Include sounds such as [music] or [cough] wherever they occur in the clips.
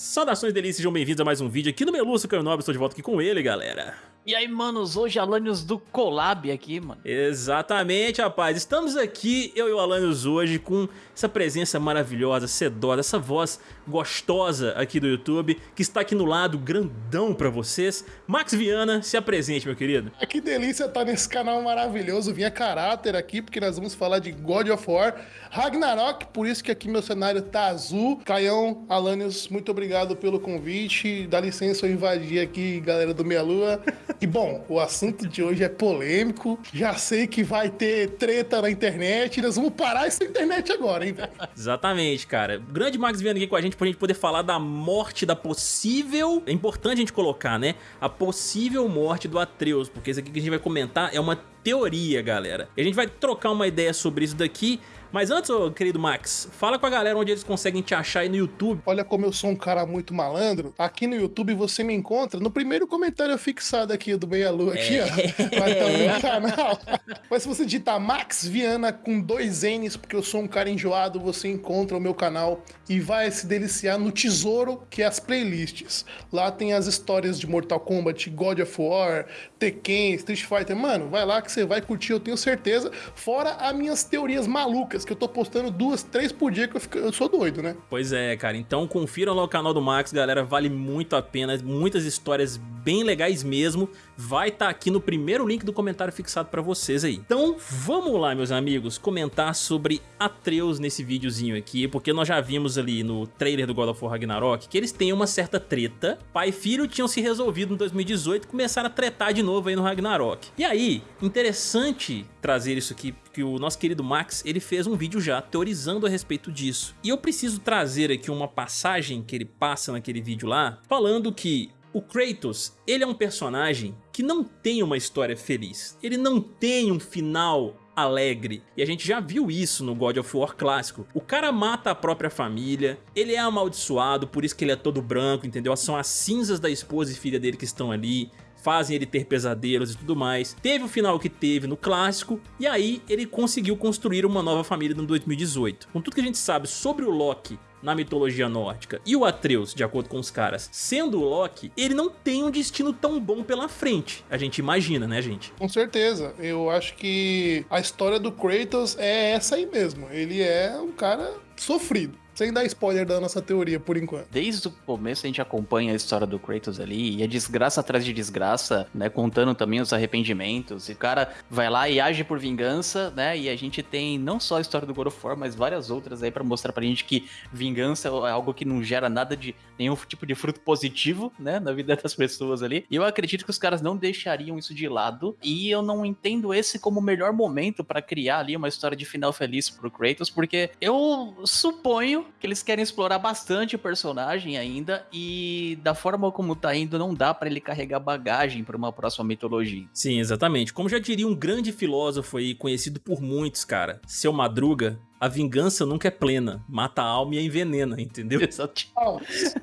Saudações delícias, sejam bem-vindos a mais um vídeo aqui no Meluço Caio Nobre, estou de volta aqui com ele, galera. E aí, manos, hoje Alanios do Collab aqui, mano. Exatamente, rapaz. Estamos aqui, eu e o Alanios hoje, com essa presença maravilhosa, sedosa, essa voz gostosa aqui do YouTube, que está aqui no lado, grandão pra vocês. Max Viana, se apresente, meu querido. Ah, que delícia estar nesse canal maravilhoso. Vinha caráter aqui, porque nós vamos falar de God of War Ragnarok, por isso que aqui meu cenário tá azul. Caião, Alanios, muito obrigado pelo convite. Dá licença eu invadir aqui, galera do Meia Lua. E bom, o assunto de hoje é polêmico. Já sei que vai ter treta na internet. Nós vamos parar essa internet agora, hein, velho? Exatamente, cara. Grande Max vindo aqui com a gente pra gente poder falar da morte, da possível. É importante a gente colocar, né? A possível morte do Atreus, porque isso aqui que a gente vai comentar é uma teoria, galera. E a gente vai trocar uma ideia sobre isso daqui mas antes, ô, querido Max, fala com a galera onde eles conseguem te achar aí no YouTube. Olha como eu sou um cara muito malandro. Aqui no YouTube você me encontra no primeiro comentário fixado aqui do Meia Lua, aqui, é. ó. Vai estar no meu canal. [laughs] Mas se você digitar Max Viana com dois N's, porque eu sou um cara enjoado, você encontra o meu canal e vai se deliciar no tesouro que é as playlists. Lá tem as histórias de Mortal Kombat, God of War, Tekken, Street Fighter. Mano, vai lá que você vai curtir, eu tenho certeza. Fora as minhas teorias malucas que eu tô postando duas, três por dia que eu, fico, eu sou doido, né? Pois é, cara. Então confiram lá o canal do Max, galera. Vale muito a pena. Muitas histórias bem legais mesmo. Vai estar tá aqui no primeiro link do comentário fixado pra vocês aí. Então vamos lá, meus amigos, comentar sobre Atreus nesse videozinho aqui, porque nós já vimos ali no trailer do God of War Ragnarok que eles têm uma certa treta. Pai e filho tinham se resolvido em 2018 e começaram a tretar de novo aí no Ragnarok. E aí, interessante trazer isso aqui, que o nosso querido Max, ele fez um vídeo já teorizando a respeito disso. E eu preciso trazer aqui uma passagem que ele passa naquele vídeo lá, falando que o Kratos, ele é um personagem que não tem uma história feliz. Ele não tem um final alegre. E a gente já viu isso no God of War clássico. O cara mata a própria família, ele é amaldiçoado, por isso que ele é todo branco, entendeu? São as cinzas da esposa e filha dele que estão ali fazem ele ter pesadelos e tudo mais. Teve o final que teve no clássico, e aí ele conseguiu construir uma nova família no 2018. Com tudo que a gente sabe sobre o Loki na mitologia nórdica e o Atreus, de acordo com os caras, sendo o Loki, ele não tem um destino tão bom pela frente. A gente imagina, né, gente? Com certeza. Eu acho que a história do Kratos é essa aí mesmo. Ele é um cara sofrido. Sem dar spoiler da nossa teoria, por enquanto. Desde o começo a gente acompanha a história do Kratos ali, e é desgraça atrás de desgraça, né? Contando também os arrependimentos. E o cara vai lá e age por vingança, né? E a gente tem não só a história do God of War, mas várias outras aí para mostrar pra gente que vingança é algo que não gera nada de nenhum tipo de fruto positivo, né? Na vida das pessoas ali. E eu acredito que os caras não deixariam isso de lado. E eu não entendo esse como o melhor momento para criar ali uma história de final feliz pro Kratos, porque eu suponho que eles querem explorar bastante o personagem ainda e da forma como tá indo não dá para ele carregar bagagem para uma próxima mitologia. Sim, exatamente. Como já diria um grande filósofo aí conhecido por muitos, cara, seu Madruga, a vingança nunca é plena, mata a alma e a envenena, entendeu? [laughs] Exato. Palmas.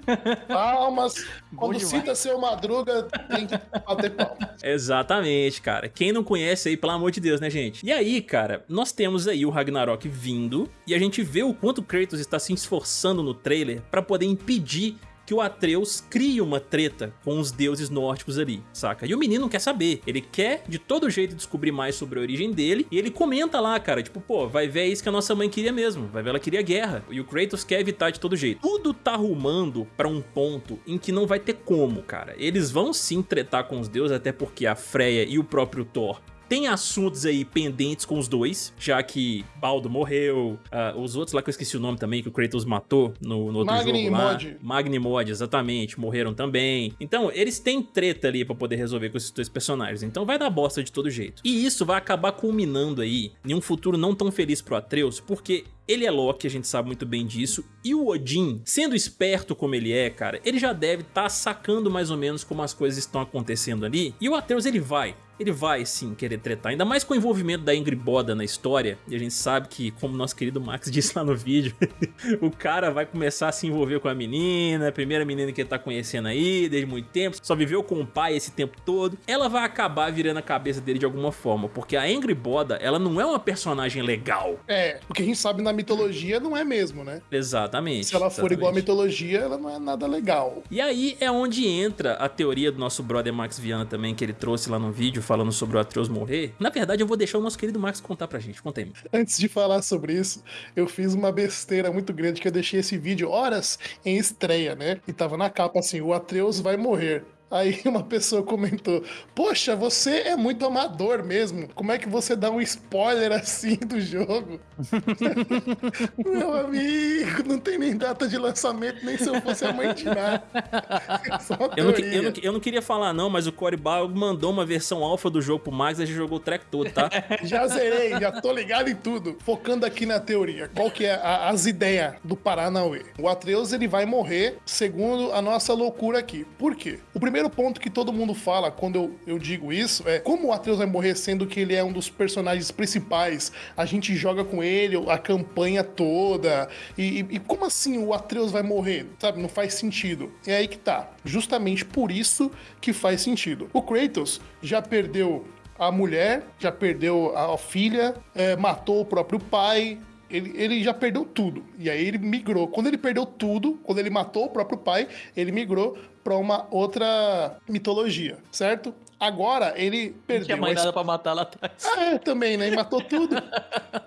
Palmas. Quando cita seu Madruga, tem que bater palmas. Exatamente, cara. Quem não conhece aí, pelo amor de Deus, né, gente? E aí, cara, nós temos aí o Ragnarok vindo e a gente vê o quanto Kratos está se esforçando no trailer para poder impedir que o Atreus cria uma treta com os deuses nórdicos ali, saca? E o menino quer saber, ele quer de todo jeito descobrir mais sobre a origem dele, e ele comenta lá, cara, tipo, pô, vai ver é isso que a nossa mãe queria mesmo, vai ver ela queria guerra, e o Kratos quer evitar de todo jeito. Tudo tá rumando pra um ponto em que não vai ter como, cara. Eles vão sim tretar com os deuses, até porque a Freya e o próprio Thor tem assuntos aí pendentes com os dois, já que Baldo morreu, uh, os outros lá que eu esqueci o nome também, que o Kratos matou no, no outro Magni jogo lá. Mod. Magni Mod, exatamente, morreram também. Então, eles têm treta ali pra poder resolver com esses dois personagens, então vai dar bosta de todo jeito. E isso vai acabar culminando aí em um futuro não tão feliz pro Atreus, porque ele é Loki, a gente sabe muito bem disso, e o Odin, sendo esperto como ele é, cara, ele já deve estar tá sacando mais ou menos como as coisas estão acontecendo ali, e o Atreus ele vai, ele vai sim querer tretar, ainda mais com o envolvimento da Ingrid Boda na história, e a gente sabe que, como nosso querido Max [laughs] disse lá no vídeo, o cara vai começar a se envolver com a menina, a primeira menina que ele tá conhecendo aí, desde muito tempo, só viveu com o pai esse tempo todo, ela vai acabar virando a cabeça dele de alguma forma, porque a Ingrid Boda, ela não é uma personagem legal. É, o que a gente sabe na mitologia, não é mesmo, né? Exatamente. Se ela for igual à exatamente. mitologia, ela não é nada legal. E aí é onde entra a teoria do nosso brother Max Viana também, que ele trouxe lá no vídeo falando sobre o Atreus morrer. Na verdade, eu vou deixar o nosso querido Max contar pra gente. Conta aí. Antes de falar sobre isso, eu fiz uma besteira muito grande que eu deixei esse vídeo horas em estreia, né? E tava na capa assim: o Atreus vai morrer. Aí [laughs] uma pessoa comentou: Poxa, você é muito amador mesmo. Como é que você dá um spoiler assim do jogo? [laughs] Meu amigo, não tem nem data de lançamento, nem se eu fosse a mãe de nada. [laughs] É Eu não, eu, não, eu não queria falar não, mas o Cory Barlog mandou uma versão alfa do jogo pro Max e a gente jogou o track todo, tá? Já zerei, já tô ligado em tudo. Focando aqui na teoria. Qual que é a- as ideias do Paranauê? O Atreus, ele vai morrer segundo a nossa loucura aqui. Por quê? O primeiro ponto que todo mundo fala quando eu, eu digo isso é como o Atreus vai morrer sendo que ele é um dos personagens principais, a gente joga com ele a campanha toda, e, e- e como assim o Atreus vai morrer? Sabe, não faz sentido. É aí que tá. Justamente por isso que faz sentido. O Kratos já perdeu a mulher, já perdeu a filha, é, matou o próprio pai. Ele, ele já perdeu tudo. E aí ele migrou. Quando ele perdeu tudo, quando ele matou o próprio pai, ele migrou para uma outra mitologia, certo? Agora ele Não perdeu. tinha mais a nada pra matar lá atrás. [laughs] é, também, né? E Matou tudo.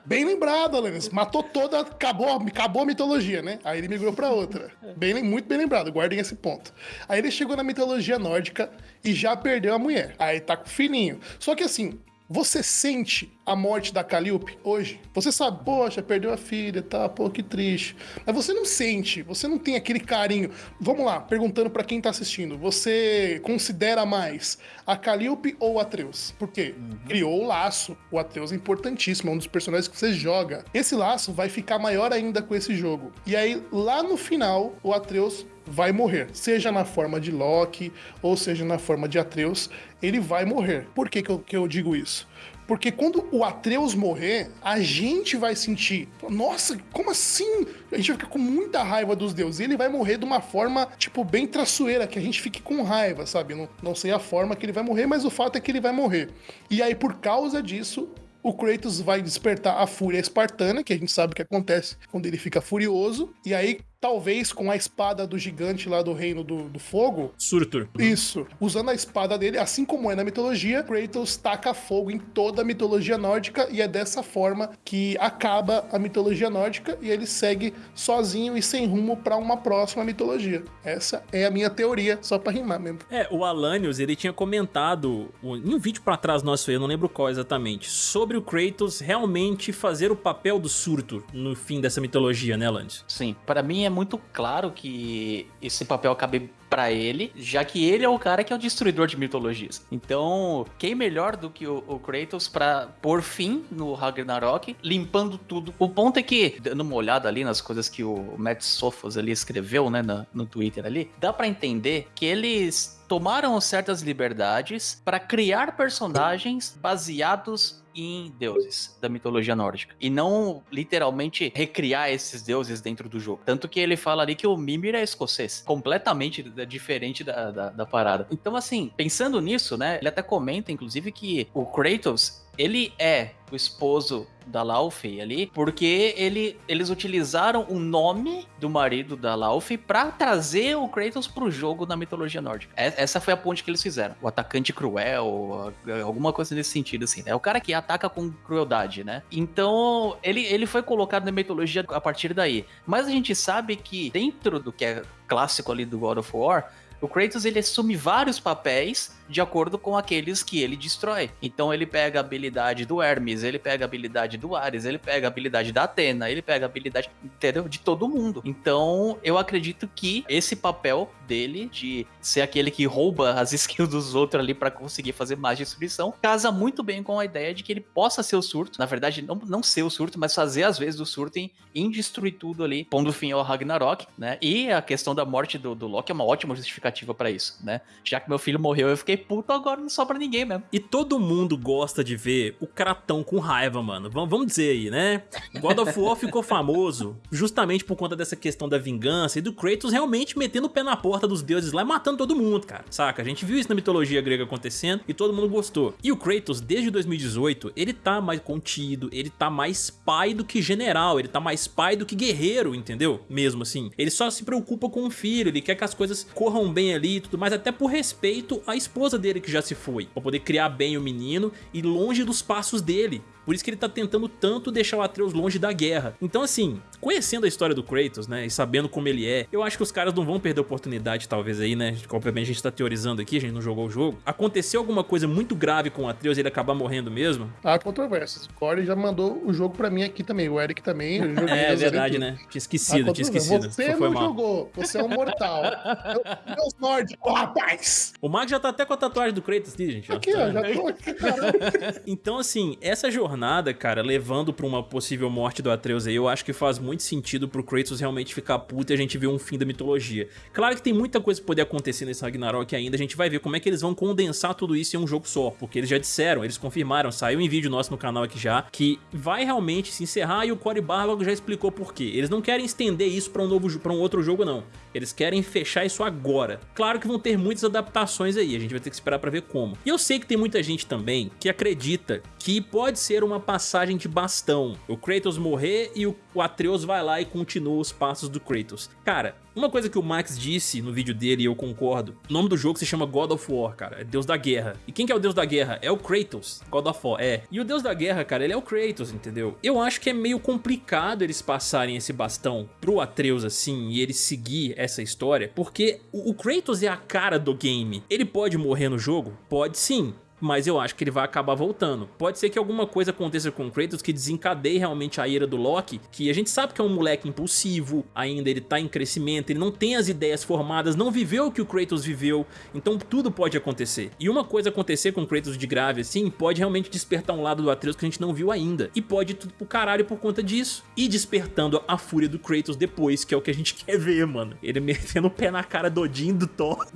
Bem lembrado, Alanis. Matou toda, acabou, acabou a mitologia, né? Aí ele migrou pra outra. Bem, muito bem lembrado, guardem esse ponto. Aí ele chegou na mitologia nórdica e já perdeu a mulher. Aí tá com o filhinho. Só que assim, você sente a morte da Calliope hoje? Você sabe, poxa, perdeu a filha, tá, pô, que triste. Mas você não sente, você não tem aquele carinho. Vamos lá, perguntando pra quem tá assistindo, você considera mais a Calliope ou o Atreus? Por quê? Criou o laço. O Atreus é importantíssimo, é um dos personagens que você joga. Esse laço vai ficar maior ainda com esse jogo. E aí, lá no final, o Atreus vai morrer. Seja na forma de Loki, ou seja na forma de Atreus, ele vai morrer. Por que, que, eu, que eu digo isso? Porque quando o Atreus morrer, a gente vai sentir. Nossa, como assim? A gente vai ficar com muita raiva dos deuses. E ele vai morrer de uma forma, tipo, bem traçoeira, que a gente fique com raiva, sabe? Não, não sei a forma que ele vai morrer, mas o fato é que ele vai morrer. E aí, por causa disso, o Kratos vai despertar a fúria espartana, que a gente sabe que acontece quando ele fica furioso. E aí, talvez com a espada do gigante lá do reino do, do fogo, Surtur. isso. Usando a espada dele, assim como é na mitologia, Kratos taca fogo em toda a mitologia nórdica e é dessa forma que acaba a mitologia nórdica e ele segue sozinho e sem rumo pra uma próxima mitologia. Essa é a minha teoria, só pra rimar mesmo. É, o Alanios, ele tinha comentado em um vídeo pra trás nosso aí, eu não lembro qual exatamente, sobre o Kratos realmente fazer o papel do Surtur no fim dessa mitologia, né, Alanios? Sim, pra mim é muito claro que esse papel cabe pra ele, já que ele é o cara que é o destruidor de mitologias. Então, quem melhor do que o, o Kratos pra pôr fim no Ragnarok, limpando tudo. O ponto é que, dando uma olhada ali nas coisas que o Matt Sofos ali escreveu, né, na- no Twitter ali, dá pra entender que eles tomaram certas liberdades pra criar personagens baseados em deuses da mitologia nórdica. E não literalmente recriar esses deuses dentro do jogo. Tanto que ele fala ali que o Mimir é escocês. Completamente diferente da, da, da parada. Então, assim, pensando nisso, né? Ele até comenta, inclusive, que o Kratos. Ele é o esposo da Laufey ali, porque ele, eles utilizaram o nome do marido da Laufey pra trazer o Kratos pro jogo na mitologia nórdica. É- Essa foi a ponte que eles fizeram. O atacante cruel, alguma coisa nesse sentido, assim. É o cara que ataca com crueldade, né? Então, ele, ele foi colocado na mitologia a partir daí. Mas a gente sabe que dentro do que é clássico ali do God of War, o Kratos ele assume vários papéis de acordo com aqueles que ele destrói. Então ele pega a habilidade do Hermes, ele pega a habilidade do Ares, ele pega a habilidade da Atena, ele pega a habilidade, entendeu? De todo mundo. Então eu acredito que esse papel dele de ser aquele que rouba as [laughs] skills dos outros ali pra conseguir fazer mais destruição casa muito bem com a ideia de que ele possa ser o surto. Na verdade, não, não ser o surto, mas fazer às vezes o surto em, em destruir tudo ali, pondo fim ao Ragnarok, né? E a questão da morte do, do Loki é uma ótima justificativa para isso, né? Já que meu filho morreu, eu fiquei puto, agora não sobra ninguém mesmo. E todo mundo gosta de ver o Kratão com raiva, mano. Vamos, vamos dizer aí, né? God of War ficou famoso justamente por conta dessa questão da vingança e do Kratos realmente metendo o pé na porta dos deuses lá e matando todo mundo, cara. Saca? A gente viu isso na mitologia grega acontecendo e todo mundo gostou. E o Kratos, desde 2018, ele tá mais contido, ele tá mais pai do que general, ele tá mais pai do que guerreiro, entendeu? Mesmo assim. Ele só se preocupa com o filho, ele quer que as coisas corram bem ali e tudo mais, até por respeito à esposa dele que já se foi, pra poder criar bem o menino e longe dos passos dele. Por isso que ele tá tentando tanto deixar o Atreus longe da guerra. Então assim, conhecendo a história do Kratos, né, e sabendo como ele é, eu acho que os caras não vão perder a oportunidade talvez aí, né, obviamente a gente tá teorizando aqui, a gente não jogou o jogo. Aconteceu alguma coisa muito grave com o Atreus e ele acabar morrendo mesmo? Há controvérsias. O Corey já mandou o jogo pra mim aqui também, o Eric também. [laughs] é verdade, né? Tinha esquecido, tinha esquecido. Você não mal. jogou, você é um mortal. [laughs] Meus nórdicos, rapaz! O Mark já tá até com a tatuagem do Kratos aqui, gente. Aqui, ó, já tô [laughs] aqui, então assim, essa jornada jornada, cara, levando pra uma possível morte do Atreus aí, eu acho que faz muito sentido pro Kratos realmente ficar puto e a gente ver um fim da mitologia. Claro que tem muita coisa que poder acontecer nesse Ragnarok ainda, a gente vai ver como é que eles vão condensar tudo isso em um jogo só, porque eles já disseram, eles confirmaram, saiu em vídeo nosso no canal aqui já, que vai realmente se encerrar e o Cory Barlog já explicou por quê. Eles não querem estender isso pra um, novo, pra um outro jogo não, eles querem fechar isso agora. Claro que vão ter muitas adaptações aí, a gente vai ter que esperar pra ver como. E eu sei que tem muita gente também que acredita que pode ser uma passagem de bastão. O Kratos morrer e o Atreus vai lá e continua os passos do Kratos. Cara, uma coisa que o Max disse no vídeo dele e eu concordo, o nome do jogo se chama God of War, cara, é Deus da Guerra. E quem que é o Deus da Guerra? É o Kratos, God of War, é. E o Deus da Guerra, cara, ele é o Kratos, entendeu? Eu acho que é meio complicado eles passarem esse bastão pro Atreus assim e ele seguir essa história, porque o Kratos é a cara do game. Ele pode morrer no jogo? Pode sim, mas eu acho que ele vai acabar voltando. Pode ser que alguma coisa aconteça com o Kratos que desencadeie realmente a ira do Loki, que a gente sabe que é um moleque impulsivo, ainda ele tá em crescimento, ele não tem as ideias formadas, não viveu o que o Kratos viveu, então tudo pode acontecer. E uma coisa acontecer com o Kratos de grave assim, pode realmente despertar um lado do Atreus que a gente não viu ainda. E pode tudo pro caralho por conta disso. E despertando a fúria do Kratos depois, que é o que a gente [laughs] quer ver, mano. Ele metendo o pé na cara do Odin do Thor.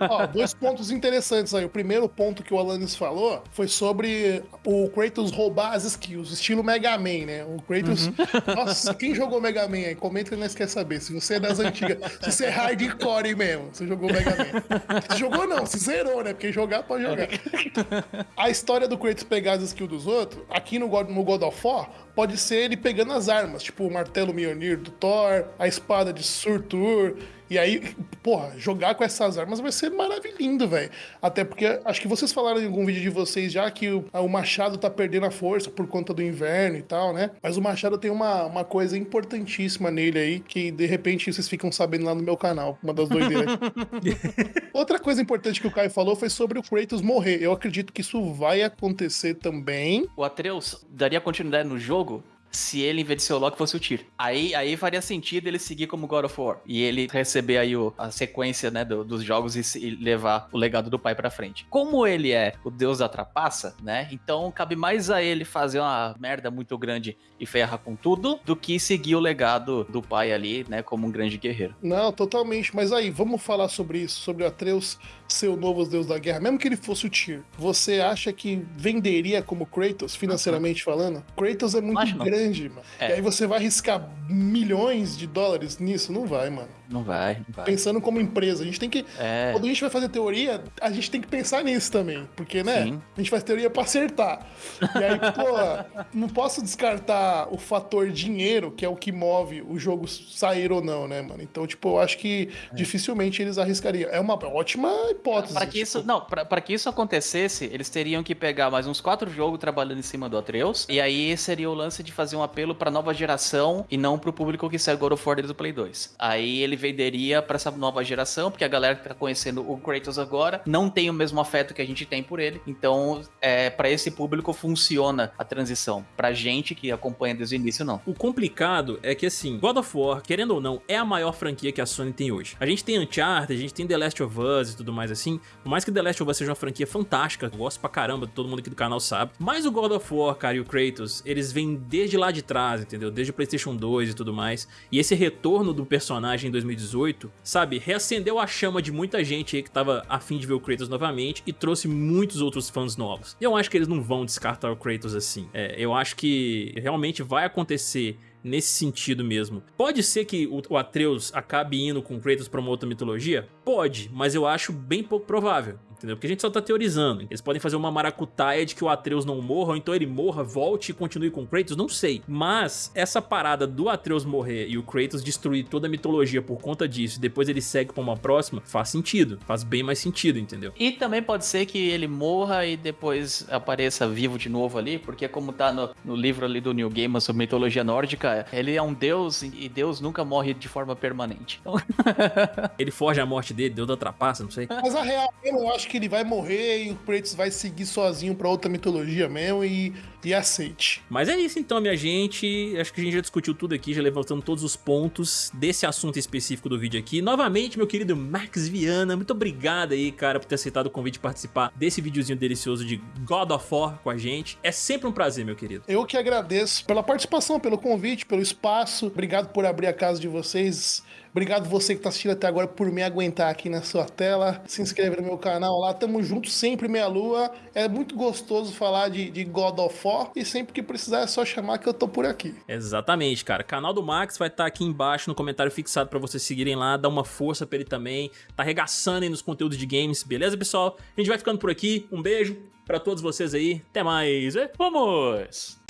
Ó, dois pontos interessantes aí. O primeiro ponto que o Alan Alanis falou foi sobre o Kratos roubar as skills, estilo Mega Man, né? O Kratos. Uhum. [laughs] Nossa, quem jogou Mega Man aí? Comenta que nós quer saber. Se você é das antigas, se você é hardcore mesmo, você jogou Mega Man. Se jogou não, se zerou, né? Porque jogar pode jogar. [laughs] A história do Kratos pegar as skills dos outros, aqui no God, no God of War, pode ser ele pegando as armas, tipo o martelo Mjolnir do Thor, a espada de Surtur, e aí, porra, jogar com essas armas vai ser maravilhoso, velho. Até porque acho que vocês falaram em algum vídeo de vocês já que o, o, machado tá perdendo a força por conta do inverno e tal, né? Mas o machado tem uma, uma coisa importantíssima nele aí que de repente vocês ficam sabendo lá no meu canal, uma das doideiras. [laughs] Outra coisa importante que o Caio falou foi sobre o Kratos morrer. Eu acredito que isso vai acontecer também. O Atreus daria continuidade no jogo se ele, em vez de ser o Loki, fosse o Tyr. Aí, aí faria sentido ele seguir como God of War. E ele receber aí o, a sequência, né, do, dos jogos e, e, levar o legado do pai pra frente. Como ele é o deus da trapaça, né, então cabe mais a ele fazer uma merda muito grande e ferrar com tudo, do que seguir o legado do pai ali, né, como um grande guerreiro. Não, totalmente. Mas aí, vamos falar sobre isso, sobre o Atreus ser o novo deus da guerra, mesmo que ele fosse o Tyr. Você acha que venderia como Kratos, financeiramente falando? Kratos é muito grande, mano. É. E aí você vai arriscar milhões de dólares nisso? Não vai, mano. Não vai, não vai. Pensando como empresa, a gente tem que. É. Quando a gente vai fazer teoria, a gente tem que pensar nisso também. Porque, né? Sim. A gente faz teoria pra acertar. E aí, [laughs] pô, não posso descartar o fator dinheiro, que é o que move o jogo sair ou não, né, mano? Então, tipo, eu acho que é. dificilmente eles arriscariam. É uma ótima hipótese. Para que tipo... isso, não, para que isso acontecesse, eles teriam que pegar mais uns quatro jogos trabalhando em cima do Atreus. E aí seria o lance de fazer um apelo pra nova geração e não pro público que segue God of War do Play 2. Aí ele venderia para essa nova geração, porque a galera que tá conhecendo o Kratos agora não tem o mesmo afeto que a gente tem por ele. Então, é, para esse público funciona a transição. Pra gente que acompanha desde o início, não. O complicado é que, assim, God of War, querendo ou não, é a maior franquia que a Sony tem hoje. A gente tem Uncharted, a gente tem The Last of Us e tudo mais assim. Por mais que The Last of Us seja uma franquia fantástica, eu gosto pra caramba, todo mundo aqui do canal sabe. Mas o God of War, cara, e o Kratos, eles vêm desde lá de trás, entendeu? Desde o Playstation 2 e tudo mais. E esse retorno do personagem em 2018, sabe, reacendeu a chama de muita gente aí que tava afim de ver o Kratos novamente e trouxe muitos outros fãs novos. E eu acho que eles não vão descartar o Kratos assim. É, eu acho que realmente vai acontecer nesse sentido mesmo. Pode ser que o Atreus acabe indo com Kratos pra uma outra mitologia? Pode, mas eu acho bem pouco provável entendeu? Porque a gente só tá teorizando. Eles podem fazer uma maracutaia de que o Atreus não morra, ou então ele morra, volte e continue com o Kratos, não sei. Mas essa parada do Atreus morrer e o Kratos destruir toda a mitologia por conta disso, e depois ele segue pra uma próxima, faz sentido. Faz bem mais sentido, entendeu? E também pode ser que ele morra e depois apareça vivo de novo ali, porque como tá no, no livro ali do New Gaiman sobre mitologia nórdica, ele é um deus e Deus nunca morre de forma permanente. Então... [laughs] ele foge a morte dele, Deus da trapaça, não sei. Mas a real, eu acho que que ele vai morrer e o Kratos vai seguir sozinho pra outra mitologia mesmo e, e aceite. Mas é isso então, minha gente. Acho que a gente já discutiu tudo aqui, já levantando todos os pontos desse assunto específico do vídeo aqui. Novamente, meu querido Max Viana, muito obrigado aí, cara, por ter aceitado o convite de participar desse videozinho delicioso de God of War com a gente. É sempre um prazer, meu querido. Eu que agradeço pela participação, pelo convite, pelo espaço. Obrigado por abrir a casa de vocês Obrigado você que tá assistindo até agora por me aguentar aqui na sua tela. Se inscreve no meu canal lá. Tamo junto sempre, meia lua. É muito gostoso falar de, de God of War. E sempre que precisar é só chamar que eu tô por aqui. Exatamente, cara. Canal do Max vai estar tá aqui embaixo no comentário fixado pra vocês seguirem lá. Dar uma força pra ele também. Tá arregaçando aí nos conteúdos de games. Beleza, pessoal? A gente vai ficando por aqui. Um beijo pra todos vocês aí. Até mais. Vamos!